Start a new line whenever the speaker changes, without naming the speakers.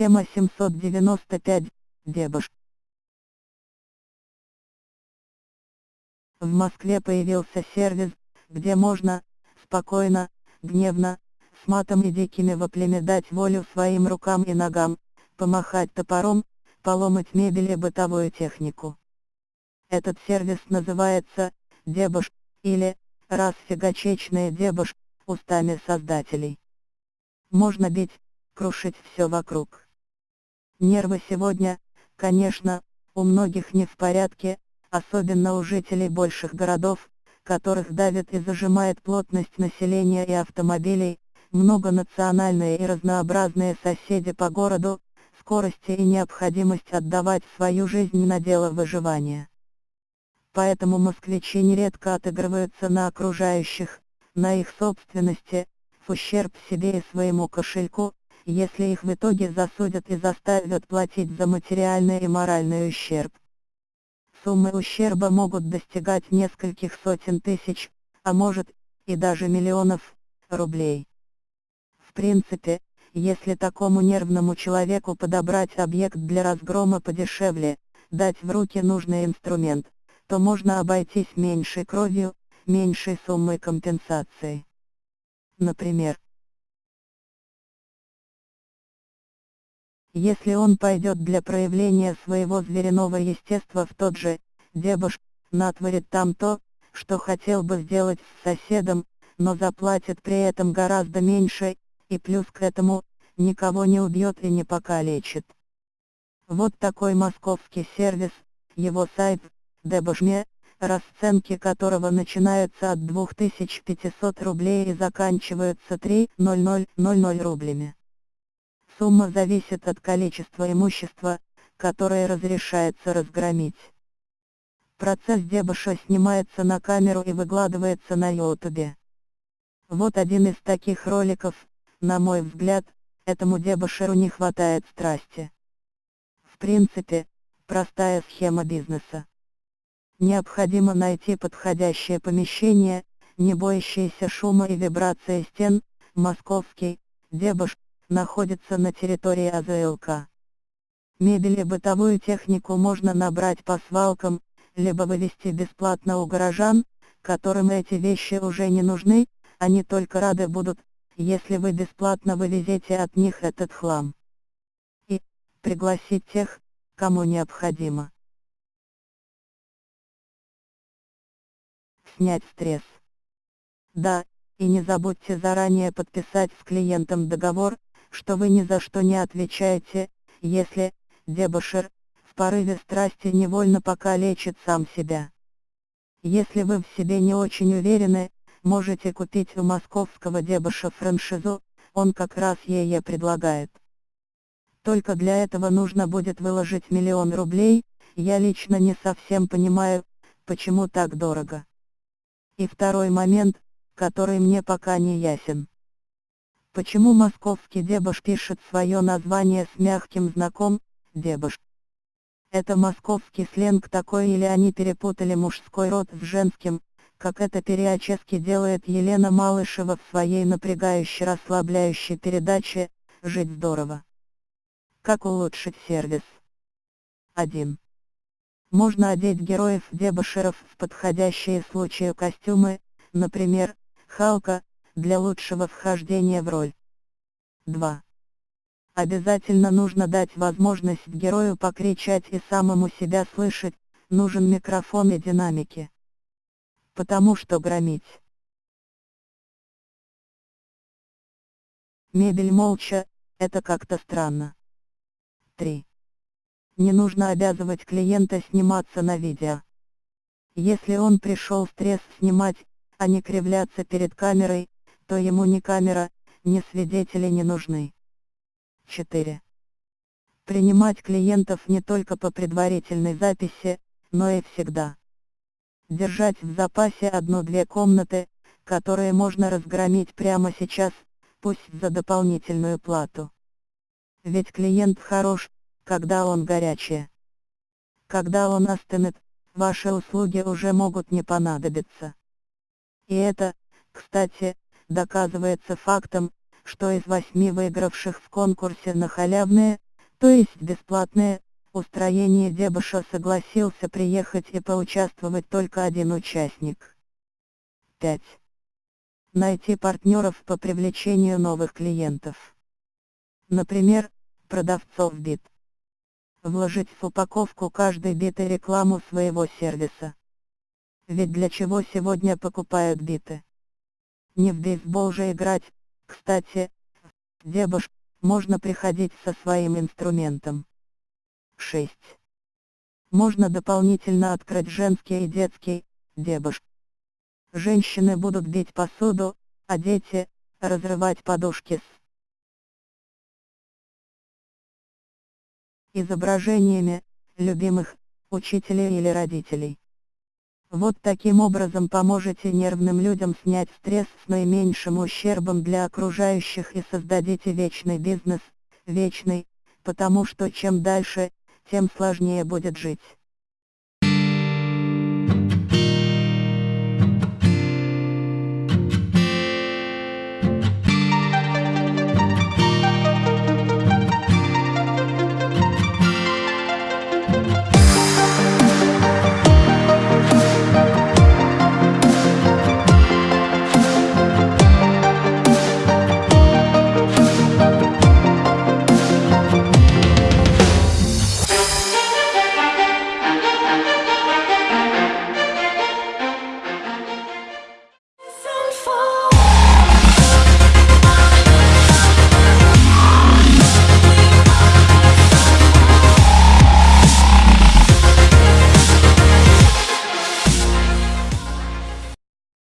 Тема 795. Дебош. В Москве появился сервис, где можно, спокойно, гневно, с матом и дикими воплями дать волю своим рукам и ногам, помахать топором, поломать мебель и бытовую технику. Этот сервис называется «Дебош» или «Расфигачечная дебош» устами создателей. Можно бить, крушить все вокруг. Нервы сегодня, конечно, у многих не в порядке, особенно у жителей больших городов, которых давит и зажимает плотность населения и автомобилей, многонациональные и разнообразные соседи по городу, скорости и необходимость отдавать свою жизнь на дело выживания. Поэтому москвичи нередко отыгрываются на окружающих, на их собственности, в ущерб себе и своему кошельку, если их в итоге засудят и заставят платить за материальный и моральный ущерб. Суммы ущерба могут достигать нескольких сотен тысяч, а может, и даже миллионов, рублей. В принципе, если такому нервному человеку подобрать объект для разгрома подешевле, дать в руки нужный инструмент, то можно обойтись меньшей кровью, меньшей суммой компенсации. Например, Если он пойдет для проявления своего звериного естества в тот же, дебош, натворит там то, что хотел бы сделать с соседом, но заплатит при этом гораздо меньше, и плюс к этому, никого не убьет и не покалечит. Вот такой московский сервис, его сайт, Дебошме, расценки которого начинаются от 2500 рублей и заканчиваются 3,0000 рублями. Сумма зависит от количества имущества, которое разрешается разгромить. Процесс дебоша снимается на камеру и выкладывается на ютубе. Вот один из таких роликов, на мой взгляд, этому дебошеру не хватает страсти. В принципе, простая схема бизнеса. Необходимо найти подходящее помещение, не боящееся шума и вибрации стен, московский, дебош, находится на территории АЗЛК. Мебель и бытовую технику можно набрать по свалкам, либо вывести бесплатно у горожан, которым эти вещи уже не нужны, они только рады будут, если вы бесплатно вывезете от них этот хлам. И, пригласить тех, кому необходимо. Снять стресс. Да, и не забудьте заранее подписать с клиентом договор, что вы ни за что не отвечаете, если, дебошер, в порыве страсти невольно покалечит сам себя. Если вы в себе не очень уверены, можете купить у московского дебоша франшизу, он как раз ее предлагает. Только для этого нужно будет выложить миллион рублей, я лично не совсем понимаю, почему так дорого. И второй момент, который мне пока не ясен. Почему московский дебош пишет свое название с мягким знаком, дебош? Это московский сленг такой или они перепутали мужской род с женским, как это периодически делает Елена Малышева в своей напрягающей расслабляющей передаче «Жить здорово». Как улучшить сервис? 1. Можно одеть героев дебошеров в подходящие случаю костюмы, например, Халка, для лучшего вхождения в роль. 2. Обязательно нужно дать возможность герою покричать и самому себя слышать, нужен микрофон и динамики. Потому что громить. Мебель молча, это как-то странно. 3. Не нужно обязывать клиента сниматься на видео. Если он пришел стресс снимать, а не кривляться перед камерой, то ему ни камера, ни свидетели не нужны. 4. Принимать клиентов не только по предварительной записи, но и всегда. Держать в запасе одну-две комнаты, которые можно разгромить прямо сейчас, пусть за дополнительную плату. Ведь клиент хорош, когда он горячий. Когда он остынет, ваши услуги уже могут не понадобиться. И это, кстати, доказывается фактом, что из восьми выигравших в конкурсе на халявные, То есть бесплатное, устроение дебоша согласился приехать и поучаствовать только один участник. 5. Найти партнеров по привлечению новых клиентов. Например, продавцов бит. Вложить в упаковку каждой биты рекламу своего сервиса. Ведь для чего сегодня покупают биты? Не в бейсбол же играть, кстати, дебош, можно приходить со своим инструментом. 6. Можно дополнительно открыть женский и детский, дебош. Женщины будут бить посуду, а дети, разрывать подушки с изображениями, любимых, учителей или родителей. Вот таким образом поможете нервным людям снять стресс с наименьшим ущербом для окружающих и создадите вечный бизнес, вечный, потому что чем дальше, тем сложнее будет жить.